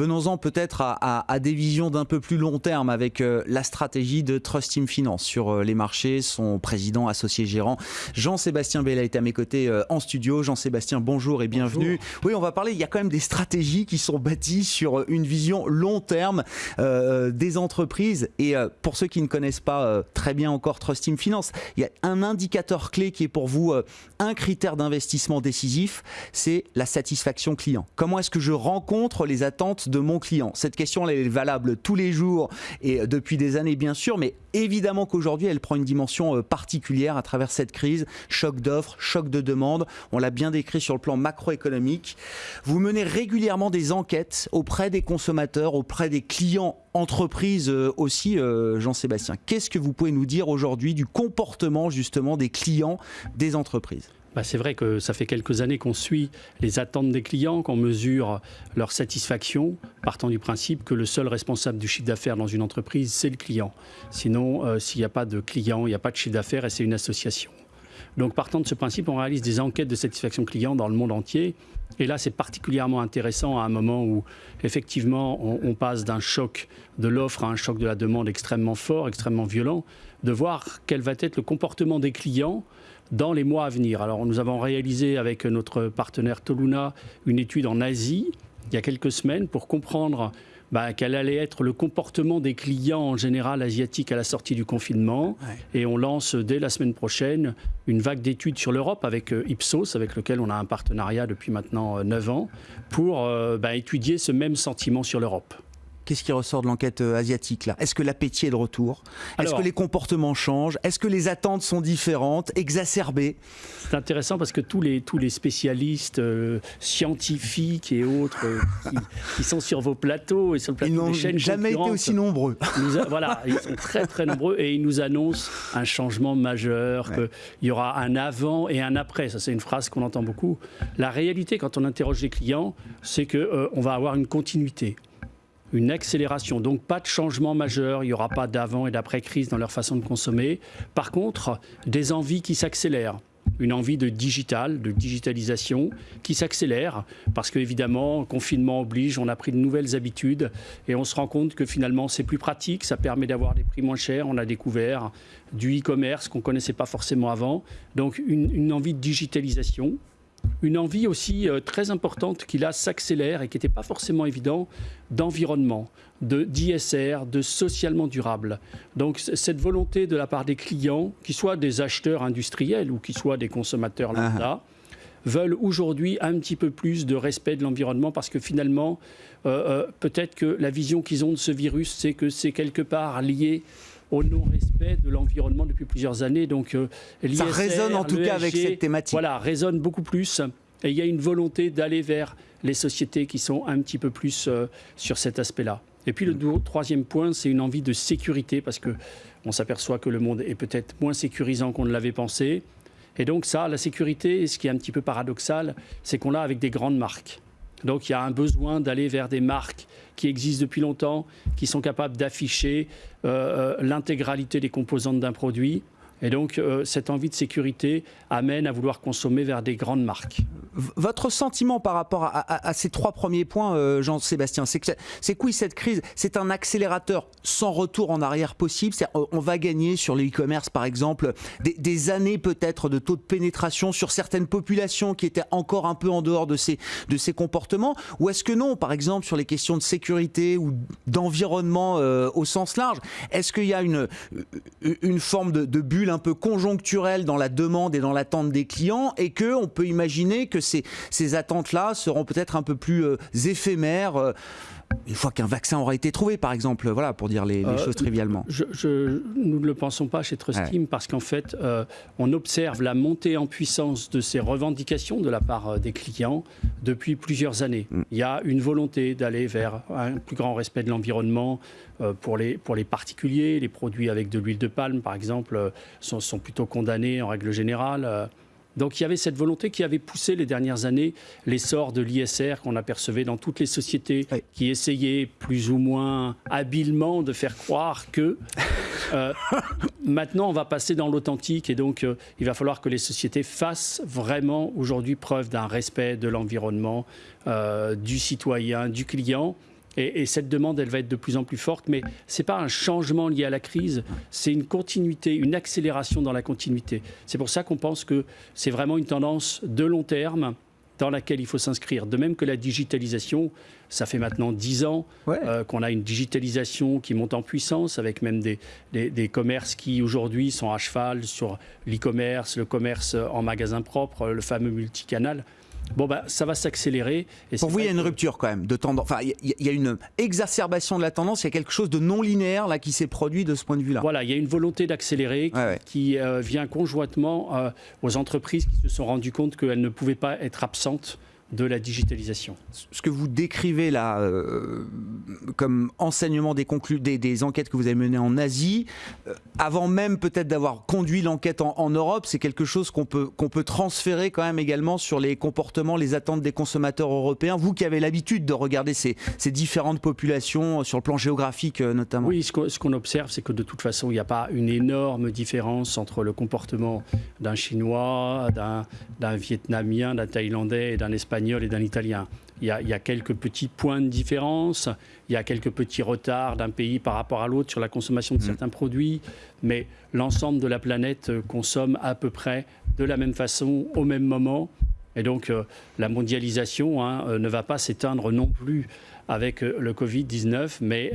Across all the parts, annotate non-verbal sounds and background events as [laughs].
Venons-en peut-être à, des visions d'un peu plus long terme avec euh, la stratégie de Trust Team Finance sur euh, les marchés. Son président associé gérant Jean-Sébastien Bella est à mes côtés euh, en studio. Jean-Sébastien, bonjour et bienvenue. Oui, on va parler, il y a quand même des stratégies qui sont bâties sur une vision long terme des entreprises. Et pour ceux qui ne connaissent pas très bien encore Trust Team Finance, il y a un indicateur clé qui est pour vous un critère d'investissement décisif, c'est la satisfaction client. Comment est-ce que je rencontre les attentes de mon client Cette question elle est valable tous les jours et depuis des années bien sûr, mais évidemment qu'aujourd'hui elle prend une dimension euh, particulière à travers cette crise, choc d'offres, choc de demande, on l'a bien décrit sur le plan macroéconomique. Vous menez régulièrement des enquêtes auprès des consommateurs, auprès des clients entreprises euh, aussi, euh, Jean-Sébastien. Qu'est-ce que vous pouvez nous dire aujourd'hui du comportement justement des clients des entreprises? Bah, c'est vrai que ça fait quelques années qu'on suit les attentes des clients, qu'on mesure leur satisfaction, partant du principe que le seul responsable du chiffre d'affaires dans une entreprise, c'est le client. Sinon, euh, s'il n'y a pas de client, il n'y a pas de chiffre d'affaires et c'est une association. Donc partant de ce principe, on réalise des enquêtes de satisfaction client dans le monde entier. Et là, c'est particulièrement intéressant à un moment où, effectivement, on, on passe d'un choc de l'offre à un choc de la demande extrêmement fort, extrêmement violent, de voir quel va être le comportement des clients dans les mois à venir. Alors nous avons réalisé avec notre partenaire Toluna une étude en Asie il y a quelques semaines pour comprendre bah, quel allait être le comportement des clients en général asiatiques à la sortie du confinement. Et on lance dès la semaine prochaine une vague d'études sur l'Europe avec euh, Ipsos, avec lequel on a un partenariat depuis maintenant 9 euh, ans, pour euh, bah, étudier ce même sentiment sur l'Europe. Qu'est-ce qui ressort de l'enquête euh, asiatique là? Est-ce que l'appétit est de retour? Est-ce que les comportements changent? Est-ce que les attentes sont différentes, exacerbées? C'est intéressant parce que tous les, tous les spécialistes euh, scientifiques et autres euh, qui, sont sur vos plateaux et sur le plateau des chaînes jamais été aussi nombreux. voilà, ils sont très très nombreux et ils nous annoncent un changement majeur, qu'il y aura un avant et un après. Ça c'est une phrase qu'on entend beaucoup. La réalité quand on interroge les clients, c'est qu'on on va avoir une continuité une accélération. Donc pas de changement majeur, il n'y aura pas d'avant et d'après-crise dans leur façon de consommer. Par contre, des envies qui s'accélèrent une envie de digital, de digitalisation qui s'accélère parce qu'évidemment, confinement oblige, on a pris de nouvelles habitudes et on se rend compte que finalement c'est plus pratique, ça permet d'avoir des prix moins chers, on a découvert du e-commerce qu'on ne connaissait pas forcément avant. Donc une, une envie de digitalisation une envie aussi euh, très importante qui là s'accélère et qui n'était pas forcément évident d'environnement, de d'ISR, de socialement durable. Donc cette volonté de la part des clients, qu'ils soient des acheteurs industriels ou qu'ils soient des consommateurs ah. lambda, veulent aujourd'hui un petit peu plus de respect de l'environnement parce que finalement, euh, euh, peut-être que la vision qu'ils ont de ce virus, c'est que c'est quelque part lié au non-respect de l'environnement depuis plusieurs années. Donc, euh, ça résonne en tout cas avec cette thématique. Voilà, résonne beaucoup plus. Et il y a une volonté d'aller vers les sociétés qui sont un petit peu plus euh, sur cet aspect-là. Et puis le troisième point, c'est une envie de sécurité parce que on s'aperçoit que le monde est peut-être moins sécurisant qu'on ne l'avait pensé. Et donc ça, la sécurité, ce qui est un petit peu paradoxal, c'est qu'on l'a avec des grandes marques. Donc il y a un besoin d'aller vers des marques qui existent depuis longtemps, qui sont capables d'afficher euh, euh, l'intégralité des composantes d'un produit. Et donc, euh, cette envie de sécurité amène à vouloir consommer vers des grandes marques. Votre sentiment par rapport à, ces trois premiers points, Jean-Sébastien, c'est que c'est quoi cette crise? C'est un accélérateur sans retour en arrière possible? On va gagner sur le e-commerce, par exemple, des, années peut-être de taux de pénétration sur certaines populations qui étaient encore un peu en dehors de ces, de ces comportements? Ou est-ce que non, par exemple, sur les questions de sécurité ou d'environnement euh, au sens large, est-ce qu'il y a une, une forme de, bulle un peu conjoncturelle dans la demande et dans l'attente des clients et qu'on peut imaginer que ces, ces attentes-là seront peut-être un peu plus euh, éphémères euh, une fois qu'un vaccin aura été trouvé, par exemple, voilà, pour dire les, euh, choses trivialement. Je, nous ne le pensons pas chez Trustim parce qu'en fait, euh, on observe la montée en puissance de ces revendications de la part euh, des clients depuis plusieurs années. Mm. Il y a une volonté d'aller vers un plus grand respect de l'environnement pour, les, pour les particuliers. Les produits avec de l'huile de palme, par exemple, sont, sont plutôt condamnés en règle générale. Donc il y avait cette volonté qui avait poussé les dernières années l'essor de l'ISR qu'on apercevait dans toutes les sociétés qui essayaient plus ou moins habilement de faire croire que euh, [laughs] maintenant on va passer dans l'authentique et donc euh, il va falloir que les sociétés fassent vraiment aujourd'hui preuve d'un respect de l'environnement, euh, du citoyen, du client Et, cette demande, elle va être de plus en plus forte, mais ce n'est pas un changement lié à la crise, c'est une continuité, une accélération dans la continuité. C'est pour ça qu'on pense que c'est vraiment une tendance de long terme dans laquelle il faut s'inscrire. De même que la digitalisation, ça fait maintenant dix ans euh, qu'on a une digitalisation qui monte en puissance, avec même des, des commerces qui aujourd'hui sont à cheval sur l'e-commerce, le commerce en magasin propre, le fameux multicanal. Bon, bah, ça va s'accélérer. Pour vous, il y a une rupture quand même de tendance. Enfin, il y, a une exacerbation de la tendance. Il y a quelque chose de non linéaire là qui s'est produit de ce point de vue-là. Voilà, il y a une volonté d'accélérer qui, euh, vient conjointement euh, aux entreprises qui se sont rendues compte qu'elles ne pouvaient pas être absentes de la digitalisation. Ce que vous décrivez là euh, comme enseignement des, des, des, enquêtes que vous avez menées en Asie, euh, avant même peut-être d'avoir conduit l'enquête en, Europe, c'est quelque chose qu'on peut, qu'on peut transférer quand même également sur les comportements, les attentes des consommateurs européens. Vous qui avez l'habitude de regarder ces, ces, différentes populations sur le plan géographique euh, notamment. Oui, ce qu'on observe, c'est que de toute façon, il n'y a pas une énorme différence entre le comportement d'un Chinois, d'un Vietnamien, d'un Thaïlandais et d'un Espagnol et d'un italien. Il y, a, quelques petits points de différence, il y a quelques petits retards d'un pays par rapport à l'autre sur la consommation de mm. certains produits, mais l'ensemble de la planète consomme à peu près de la même façon, au même moment. Et donc euh, la mondialisation hein, euh, ne va pas s'éteindre non plus avec euh, le Covid-19, mais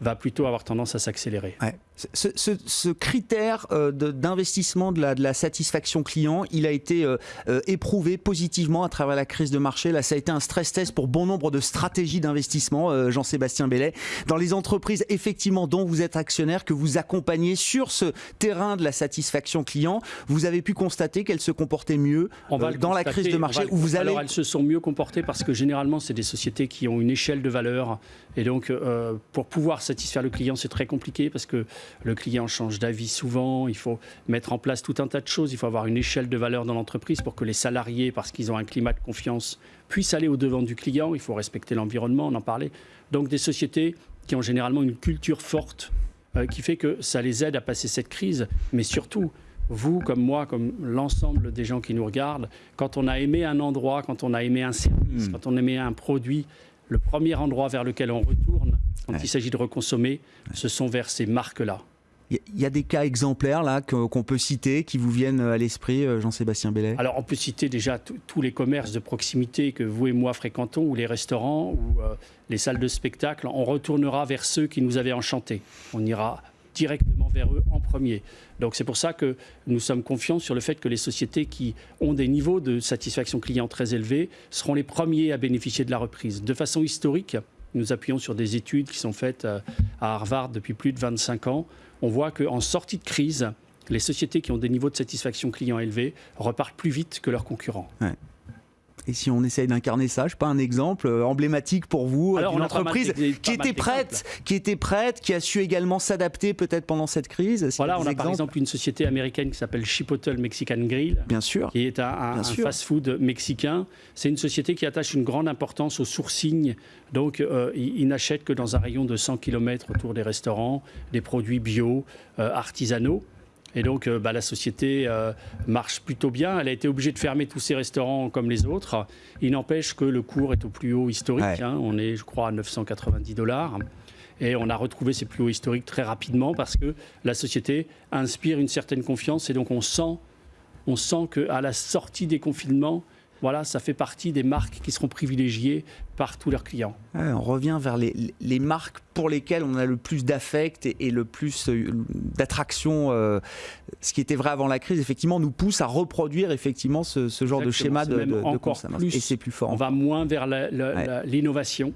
va plutôt avoir tendance à s'accélérer. Ce, critère euh, d'investissement de, la, satisfaction client, il a été euh, euh, éprouvé positivement à travers la crise de marché. Là, ça a été un stress test pour bon nombre de stratégies d'investissement, Jean-Sébastien Bellet. Dans les entreprises, effectivement, dont vous êtes actionnaire, que vous accompagnez sur ce terrain de la satisfaction client, vous avez pu constater qu'elles se comportaient mieux dans la crise de marché où vous allez... Alors, elles se sont mieux comportées parce que généralement, c'est des sociétés qui ont une échelle de valeur. Et donc, pour pouvoir satisfaire le client, c'est très compliqué parce que le client change d'avis souvent, il faut mettre en place tout un tas de choses, il faut avoir une échelle de valeur dans l'entreprise pour que les salariés, parce qu'ils ont un climat de confiance, puissent aller au-devant du client, il faut respecter l'environnement, on en parlait. Donc des sociétés qui ont généralement une culture forte euh, qui fait que ça les aide à passer cette crise, mais surtout, vous comme moi, comme l'ensemble des gens qui nous regardent, quand on a aimé un endroit, quand on a aimé un service, hmm. quand on a aimé un produit, le premier endroit vers lequel on retourne, quand il s'agit de reconsommer, ce sont vers ces marques-là. Il y a des cas exemplaires là qu'on peut citer qui vous viennent à l'esprit, euh, Jean-Sébastien Bellet? Alors on peut citer déjà tous les commerces de proximité que vous et moi fréquentons, ou les restaurants, ou euh, les salles de spectacle. On retournera vers ceux qui nous avaient enchantés. On ira directement vers eux en premier. Donc c'est pour ça que nous sommes confiants sur le fait que les sociétés qui ont des niveaux de satisfaction client très élevés seront les premiers à bénéficier de la reprise. De façon historique, nous appuyons sur des études qui sont faites euh, à Harvard depuis plus de 25 ans. On voit qu'en sortie de crise, les sociétés qui ont des niveaux de satisfaction client élevés repartent plus vite que leurs concurrents. Et si on essaye d'incarner ça, je sais pas un exemple euh, emblématique pour vous d'une entreprise qui était prête, qui était prête, qui a su également s'adapter peut-être pendant cette crise. voilà, on a par exemple une société américaine qui s'appelle Chipotle Mexican Grill, bien sûr, qui est un, fast-food mexicain. C'est une société qui attache une grande importance au sourcing. Donc, euh, ils, n'achètent que dans un rayon de 100 km autour des restaurants des produits bio, euh, artisanaux. Et donc, euh, bah, la société euh, marche plutôt bien. Elle a été obligée de fermer tous ses restaurants comme les autres. Il n'empêche que le cours est au plus haut historique. Hein. On est, je crois, à 990 dollars. Et on a retrouvé ces plus hauts historiques très rapidement parce que la société inspire une certaine confiance. Et donc, on sent, on sent qu'à la sortie des confinements, voilà, ça fait partie des marques qui seront privilégiées par tous leurs clients. on revient vers les, marques pour lesquelles on a le plus d'affect et, le plus euh, d'attraction. Euh, ce qui était vrai avant la crise, effectivement, nous pousse à reproduire effectivement ce, genre de schéma de, de, encore Plus, et c'est plus fort. On va moins vers l'innovation,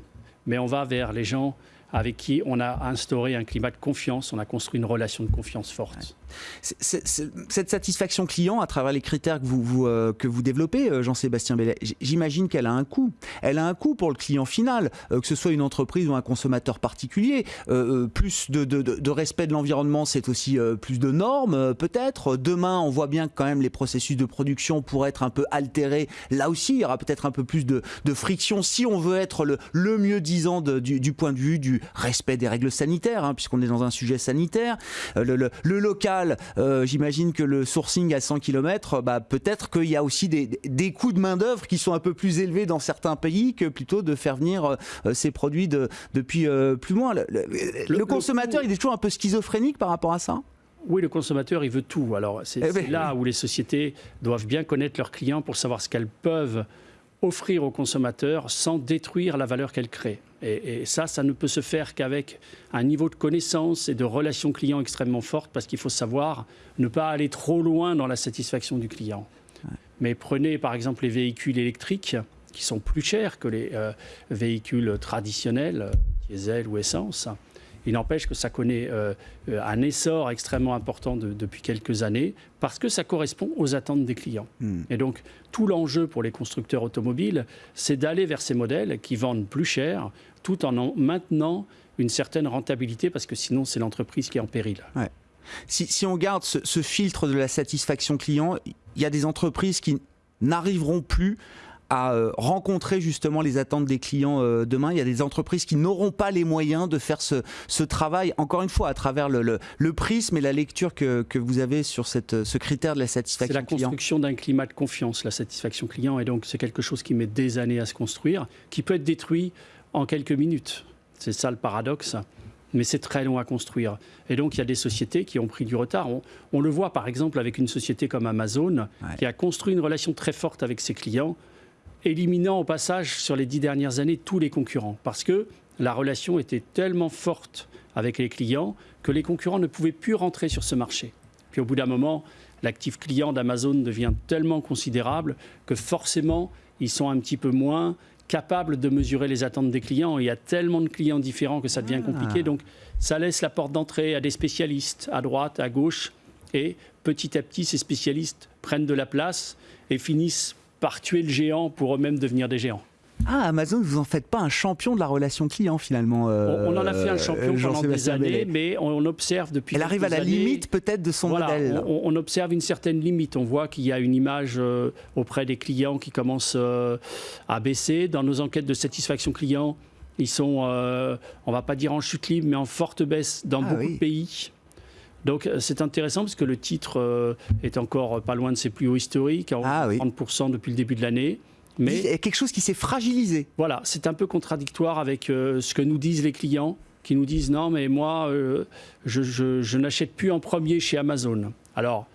mais on va vers les gens avec qui on a instauré un climat de confiance, on a construit une relation de confiance forte. cette satisfaction client, à travers les critères que vous, euh, développez, euh, Jean-Sébastien Bellet, j'imagine qu'elle a un coût. Elle a un coût pour le client final, euh, que ce soit une entreprise ou un consommateur particulier. plus de, respect de l'environnement, c'est aussi plus de normes, peut-être. Demain, on voit bien que quand même les processus de production pourraient être un peu altérés. Là aussi, il y aura peut-être un peu plus de, friction si on veut être le, mieux disant du point de vue du, du respect des règles sanitaires, hein, puisqu'on est dans un sujet sanitaire. le, local, j'imagine que le sourcing à 100 km, bah, peut-être qu'il y a aussi des, des coûts de main-d'œuvre qui sont un peu plus élevés dans certains pays que plutôt de faire venir ces produits de, depuis plus loin. Le, consommateur, il est toujours un peu schizophrénique par rapport à ça? Oui, le consommateur, il veut tout. Alors, c'est eh ben, là où les sociétés doivent bien connaître leurs clients pour savoir ce qu'elles peuvent offrir aux consommateurs sans détruire la valeur qu'elles créent. Et, ça, ça ne peut se faire qu'avec un niveau de connaissance et de relation client extrêmement forte, parce qu'il faut savoir ne pas aller trop loin dans la satisfaction du client. Mais prenez par exemple les véhicules électriques, qui sont plus chers que les euh, véhicules traditionnels, diesel ou essence. Il n'empêche que ça connaît euh, un essor extrêmement important depuis quelques années parce que ça correspond aux attentes des clients. Hmm. Et donc, tout l'enjeu pour les constructeurs automobiles, c'est d'aller vers ces modèles qui vendent plus cher tout en, maintenant une certaine rentabilité parce que sinon, c'est l'entreprise qui est en péril. Si, on garde ce filtre de la satisfaction client, il y a des entreprises qui n'arriveront plus à euh, rencontrer justement les attentes des clients euh, demain. Il y a des entreprises qui n'auront pas les moyens de faire ce, ce, travail, encore une fois, à travers le, le, prisme et la lecture que, que, vous avez sur cette, ce critère de la satisfaction client. C'est la construction d'un climat de confiance, la satisfaction client, et donc c'est quelque chose qui met des années à se construire, qui peut être détruit en quelques minutes. C'est ça le paradoxe mais c'est très long à construire. Et donc, il y a des sociétés qui ont pris du retard. On, le voit, par exemple, avec une société comme Amazon, qui a construit une relation très forte avec ses clients éliminant au passage sur les dix dernières années tous les concurrents, parce que la relation était tellement forte avec les clients que les concurrents ne pouvaient plus rentrer sur ce marché. Puis au bout d'un moment, l'actif client d'Amazon devient tellement considérable que forcément, ils sont un petit peu moins capables de mesurer les attentes des clients. Il y a tellement de clients différents que ça devient compliqué. Ah. Donc ça laisse la porte d'entrée à des spécialistes, à droite, à gauche. Et petit à petit, ces spécialistes prennent de la place et finissent par tuer le géant pour eux-mêmes devenir des géants. Ah, Amazon, vous en faites pas un champion de la relation client finalement. Euh, on, en a fait un champion pendant des années, mais on, observe depuis. Elle arrive à la limite peut-être de son modèle. On, observe une certaine limite. On voit qu'il y a une image euh, auprès des clients qui commence euh, à baisser. Dans nos enquêtes de satisfaction client, ils sont, on va pas dire en chute libre, mais en forte baisse dans ah beaucoup de pays. Donc euh, c'est intéressant parce que le titre euh, est encore pas loin de ses plus hauts historiques, à 30% depuis le début de l'année. Mais il y a quelque chose qui s'est fragilisé. Voilà, c'est un peu contradictoire avec euh, ce que nous disent les clients, qui nous disent non, mais moi, je, n'achète plus en premier chez Amazon. Alors,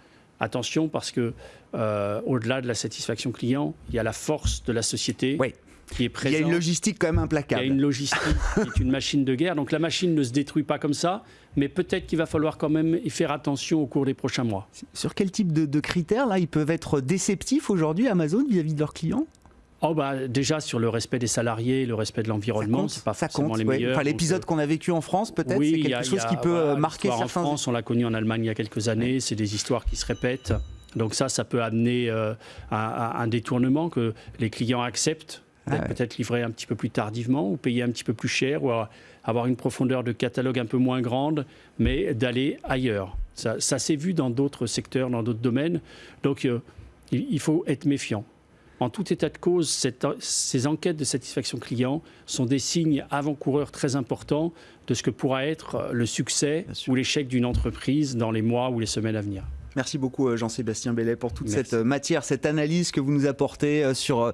attention, parce que au-delà de la satisfaction client, il y a la force de la société. Qui est présente. Il y a une logistique quand même implacable. Il y a une logistique qui est une machine de guerre. Donc la machine ne se détruit pas comme ça mais peut-être qu'il va falloir quand même y faire attention au cours des prochains mois. Sur quel type de, critères là, ils peuvent être déceptifs aujourd'hui, Amazon, vis-à-vis de leurs clients? Oh bah, déjà sur le respect des salariés, le respect de l'environnement, c'est pas forcément les meilleurs. Enfin, l'épisode euh, qu'on a vécu en France, peut-être, c'est quelque chose qui peut euh, marquer certains. En France, on l'a connu en Allemagne il y a quelques années. C'est des histoires qui se répètent. Donc ça, ça peut amener euh, à, un détournement que les clients acceptent ah peut-être livrer un petit peu plus tardivement ou payer un petit peu plus cher ou avoir une profondeur de catalogue un peu moins grande, mais d'aller ailleurs. Ça, s'est vu dans d'autres secteurs, dans d'autres domaines. Donc euh, il, faut être méfiant. En tout état de cause, ces enquêtes de satisfaction client sont des signes avant-coureurs très importants de ce que pourra être le succès ou l'échec d'une entreprise dans les mois ou les semaines à venir. Merci beaucoup euh, Jean-Sébastien Bellet pour toute cette euh, matière, cette analyse que vous nous apportez euh, sur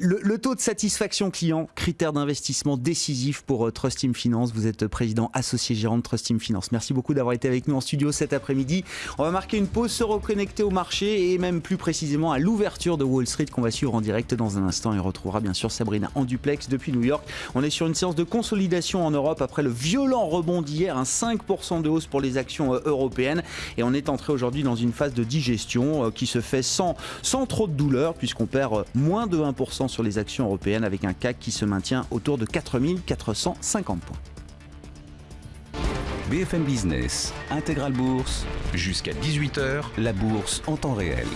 le, taux de satisfaction client, critère d'investissement décisif pour Trust Team Finance. Vous êtes président associé gérant de Trust Team Finance. Merci beaucoup d'avoir été avec nous en studio cet après-midi. On va marquer une pause, se reconnecter au marché et même plus précisément à l'ouverture de Wall Street qu'on va suivre en direct dans un instant et retrouvera bien sûr Sabrina en duplex depuis New York. On est sur une séance de consolidation en Europe après le violent rebond d'hier, un 5% de hausse pour les actions européennes et on est entré aujourd'hui dans une phase de digestion euh, qui se fait sans, sans trop de douleur puisqu'on perd euh, moins de 1% sur les actions européennes avec un CAC qui se maintient autour de 4450 points. BFM Business, Intégral Bourse, jusqu'à 18h, la bourse en temps réel.